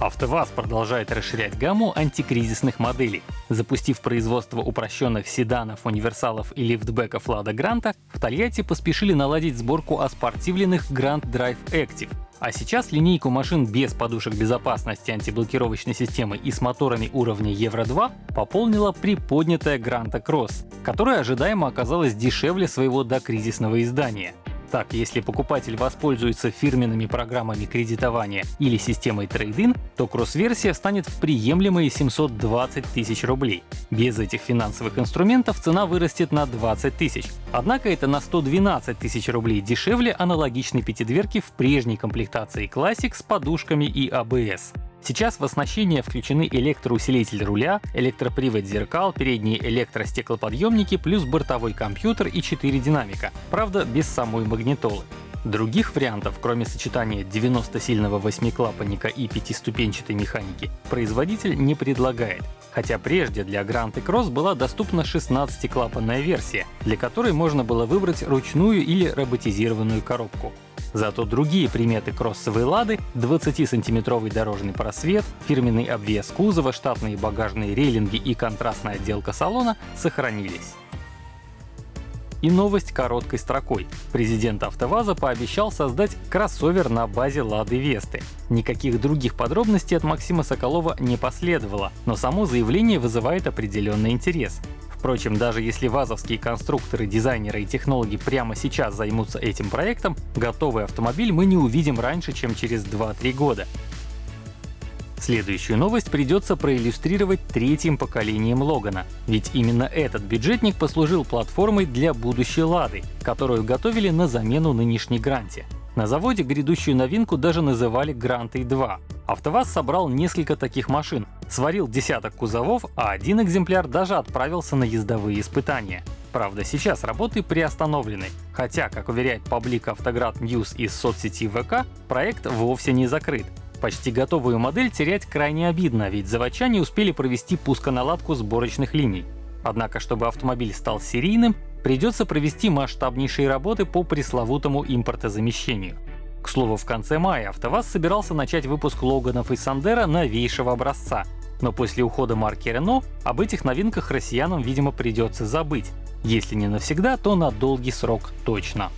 АвтоВАЗ продолжает расширять гамму антикризисных моделей. Запустив производство упрощенных седанов, универсалов и лифтбеков Лада Гранта, в Тольятти поспешили наладить сборку оспортивленных Grand Drive Active. А сейчас линейку машин без подушек безопасности антиблокировочной системы и с моторами уровня Евро-2 пополнила приподнятая Гранта Кросс, которая ожидаемо оказалась дешевле своего докризисного издания. Так, если покупатель воспользуется фирменными программами кредитования или системой трейдин, то кросс-версия станет в приемлемые 720 тысяч рублей. Без этих финансовых инструментов цена вырастет на 20 тысяч. Однако это на 112 тысяч рублей дешевле аналогичной пятидверки в прежней комплектации Classic с подушками и ABS. Сейчас в оснащение включены электроусилитель руля, электропривод зеркал, передние электростеклоподъемники плюс бортовой компьютер и 4 динамика, правда без самой магнитолы. Других вариантов, кроме сочетания 90-сильного восьмиклапанника и пятиступенчатой механики, производитель не предлагает. Хотя прежде для Grand Cross была доступна 16-клапанная версия, для которой можно было выбрать ручную или роботизированную коробку. Зато другие приметы кроссовой «Лады» — 20-сантиметровый дорожный просвет, фирменный обвес кузова, штатные багажные рейлинги и контрастная отделка салона — сохранились. И новость короткой строкой. Президент АвтоВАЗа пообещал создать кроссовер на базе Лады Весты. Никаких других подробностей от Максима Соколова не последовало, но само заявление вызывает определенный интерес. Впрочем, даже если вазовские конструкторы, дизайнеры и технологи прямо сейчас займутся этим проектом, готовый автомобиль мы не увидим раньше, чем через 2-3 года. Следующую новость придется проиллюстрировать третьим поколением Логана, ведь именно этот бюджетник послужил платформой для будущей Лады, которую готовили на замену нынешней Гранте. На заводе грядущую новинку даже называли Грантой 2. АвтоВАЗ собрал несколько таких машин, сварил десяток кузовов, а один экземпляр даже отправился на ездовые испытания. Правда, сейчас работы приостановлены, хотя, как уверяет паблик Автоград News из соцсети ВК, проект вовсе не закрыт. Почти готовую модель терять крайне обидно, ведь заводчане успели провести пусконаладку сборочных линий. Однако, чтобы автомобиль стал серийным, придется провести масштабнейшие работы по пресловутому импортозамещению. К слову, в конце мая АвтоВАЗ собирался начать выпуск Логанов и Сандера новейшего образца. Но после ухода марки Renault об этих новинках россиянам, видимо, придется забыть. Если не навсегда, то на долгий срок точно.